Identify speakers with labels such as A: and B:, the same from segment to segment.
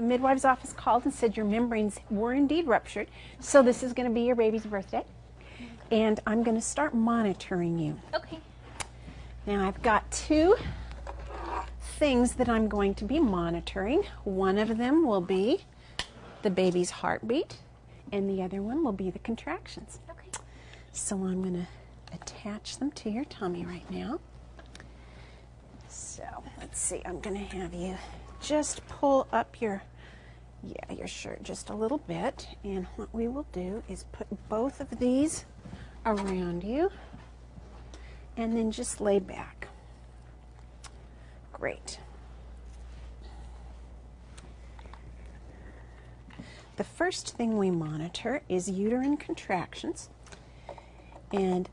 A: the midwife's office called and said your membranes were indeed ruptured. So this is going to be your baby's birthday. And I'm going to start monitoring you.
B: Okay.
A: Now I've got two things that I'm going to be monitoring. One of them will be the baby's heartbeat and the other one will be the contractions.
B: Okay.
A: So I'm going to attach them to your tummy right now. So let's see, I'm going to have you just pull up your yeah, your shirt just a little bit. And what we will do is put both of these around you and then just lay back. Great. The first thing we monitor is uterine contractions. And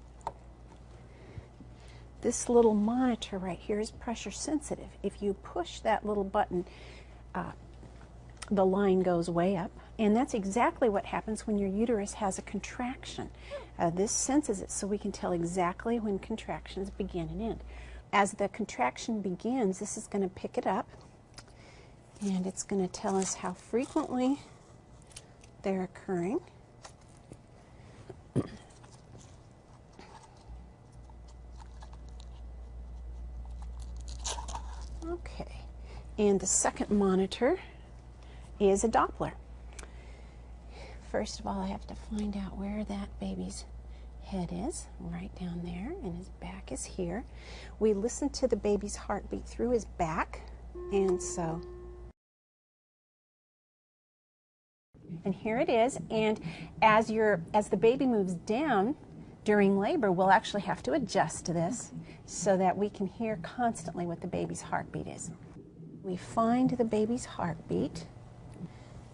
A: this little monitor right here is pressure sensitive. If you push that little button, uh, the line goes way up. And that's exactly what happens when your uterus has a contraction. Uh, this senses it so we can tell exactly when contractions begin and end. As the contraction begins, this is going to pick it up and it's going to tell us how frequently they're occurring. Okay, and the second monitor is a Doppler. First of all, I have to find out where that baby's head is, right down there, and his back is here. We listen to the baby's heartbeat through his back, and so and here it is and as your as the baby moves down during labor we'll actually have to adjust to this so that we can hear constantly what the baby's heartbeat is we find the baby's heartbeat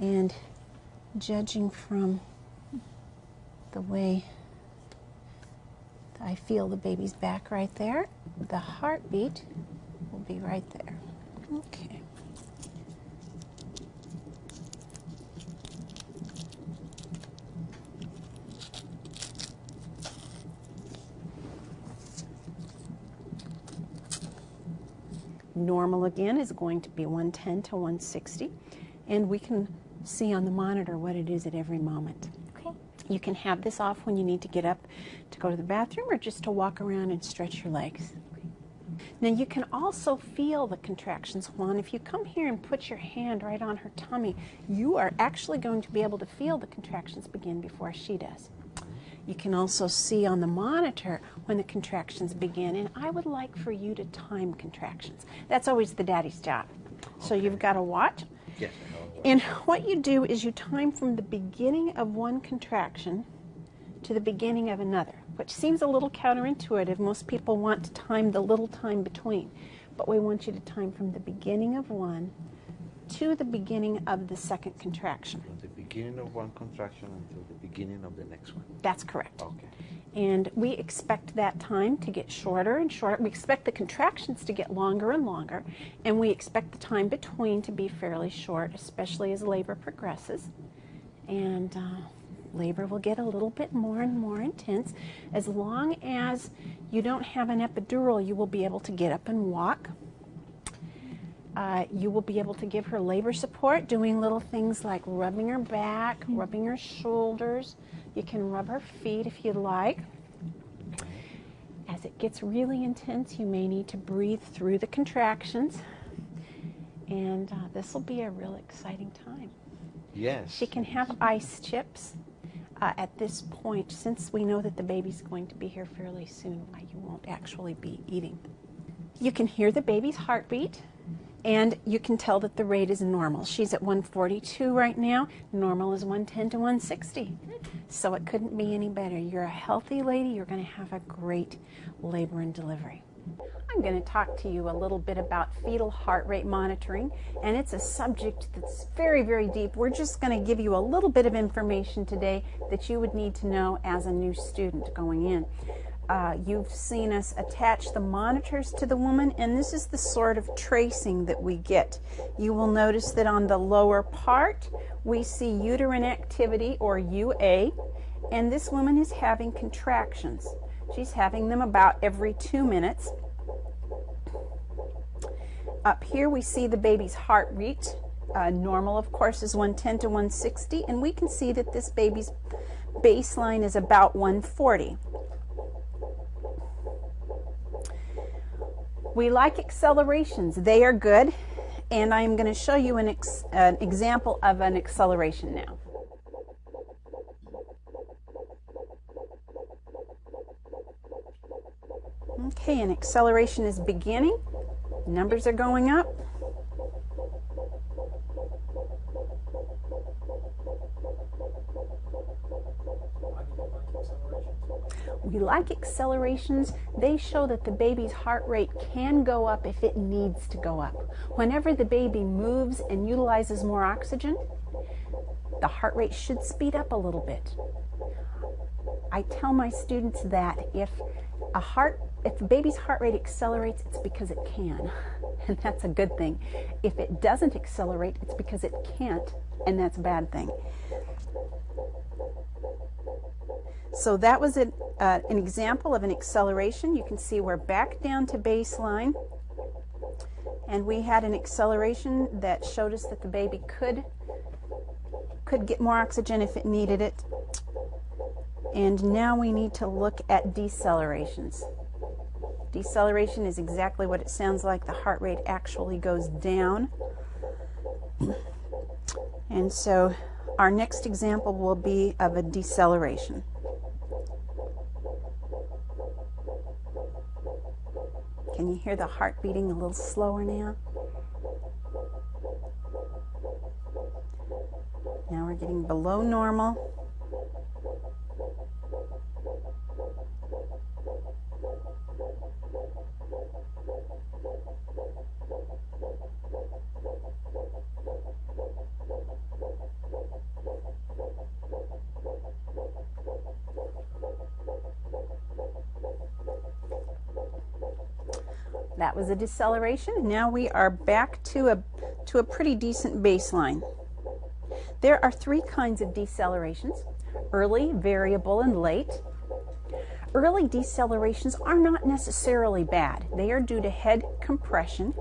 A: and judging from the way I feel the baby's back right there the heartbeat will be right there. Okay. Normal again is going to be 110 to 160, and we can see on the monitor what it is at every moment.
B: Okay.
A: You can have this off when you need to get up to go to the bathroom or just to walk around and stretch your legs. Now you can also feel the contractions, Juan. If you come here and put your hand right on her tummy, you are actually going to be able to feel the contractions begin before she does. You can also see on the monitor when the contractions begin, and I would like for you to time contractions. That's always the daddy's job. So you've got a watch.
C: Yes.
A: And what you do is you time from the beginning of one contraction to the beginning of another, which seems a little counterintuitive. Most people want to time the little time between, but we want you to time from the beginning of one to the beginning of the second contraction.
C: From the beginning of one contraction until the beginning of the next one.
A: That's correct.
C: Okay.
A: And we expect that time to get shorter and shorter. We expect the contractions to get longer and longer, and we expect the time between to be fairly short, especially as labor progresses. And uh, labor will get a little bit more and more intense. As long as you don't have an epidural, you will be able to get up and walk. Uh, you will be able to give her labor support, doing little things like rubbing her back, rubbing her shoulders. You can rub her feet if you'd like. As it gets really intense, you may need to breathe through the contractions. And uh, this will be a real exciting time.
C: Yes.
A: She can have ice chips uh, at this point, since we know that the baby's going to be here fairly soon, you won't actually be eating. You can hear the baby's heartbeat and you can tell that the rate is normal. She's at 142 right now. Normal is 110 to 160. So it couldn't be any better. You're a healthy lady. You're going to have a great labor and delivery. I'm going to talk to you a little bit about fetal heart rate monitoring, and it's a subject that's very, very deep. We're just going to give you a little bit of information today that you would need to know as a new student going in. Uh, you've seen us attach the monitors to the woman, and this is the sort of tracing that we get. You will notice that on the lower part, we see uterine activity, or UA, and this woman is having contractions. She's having them about every two minutes. Up here, we see the baby's heart rate, Uh, normal, of course, is 110 to 160, and we can see that this baby's baseline is about 140. We like accelerations. They are good, and I'm going to show you an, ex an example of an acceleration now. Okay, an acceleration is beginning. Numbers are going up. We like accelerations. They show that the baby's heart rate can go up if it needs to go up. Whenever the baby moves and utilizes more oxygen, the heart rate should speed up a little bit. I tell my students that if a heart if a baby's heart rate accelerates, it's because it can, and that's a good thing. If it doesn't accelerate, it's because it can't, and that's a bad thing. So that was an, uh, an example of an acceleration. You can see we're back down to baseline, and we had an acceleration that showed us that the baby could could get more oxygen if it needed it. And now we need to look at decelerations. Deceleration is exactly what it sounds like. The heart rate actually goes down. And so our next example will be of a deceleration. Can you hear the heart beating a little slower now? Now we're getting below normal. That was a deceleration. Now we are back to a, to a pretty decent baseline. There are three kinds of decelerations, early, variable, and late. Early decelerations are not necessarily bad. They are due to head compression.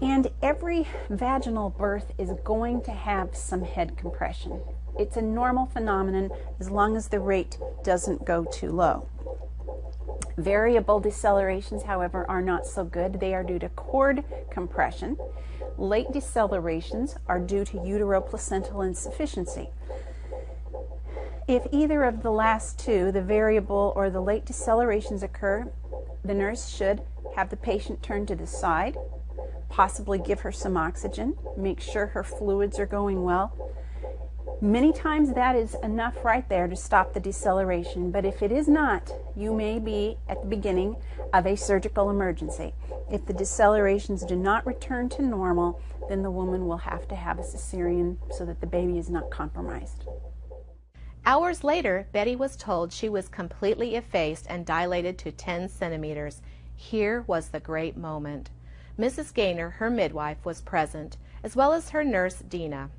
A: And every vaginal birth is going to have some head compression. It's a normal phenomenon as long as the rate doesn't go too low. Variable decelerations, however, are not so good. They are due to cord compression. Late decelerations are due to uteroplacental insufficiency. If either of the last two, the variable or the late decelerations occur, the nurse should have the patient turn to the side, possibly give her some oxygen, make sure her fluids are going well, Many times that is enough right there to stop the deceleration, but if it is not, you may be at the beginning of a surgical emergency. If the decelerations do not return to normal, then the woman will have to have a cesarean so that the baby is not compromised.
B: Hours later, Betty was told she was completely effaced and dilated to 10 centimeters. Here was the great moment. Mrs. Gaynor, her midwife, was present, as well as her nurse, Dina.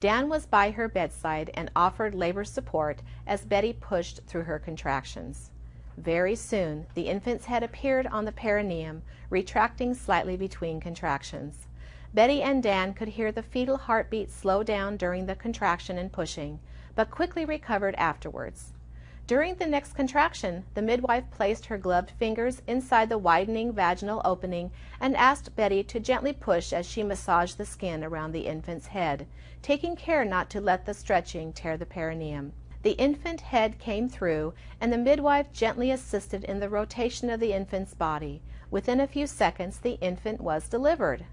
B: Dan was by her bedside and offered labor support as Betty pushed through her contractions. Very soon, the infant's head appeared on the perineum, retracting slightly between contractions. Betty and Dan could hear the fetal heartbeat slow down during the contraction and pushing, but quickly recovered afterwards. During the next contraction, the midwife placed her gloved fingers inside the widening vaginal opening and asked Betty to gently push as she massaged the skin around the infant's head, taking care not to let the stretching tear the perineum. The infant head came through, and the midwife gently assisted in the rotation of the infant's body. Within a few seconds, the infant was delivered.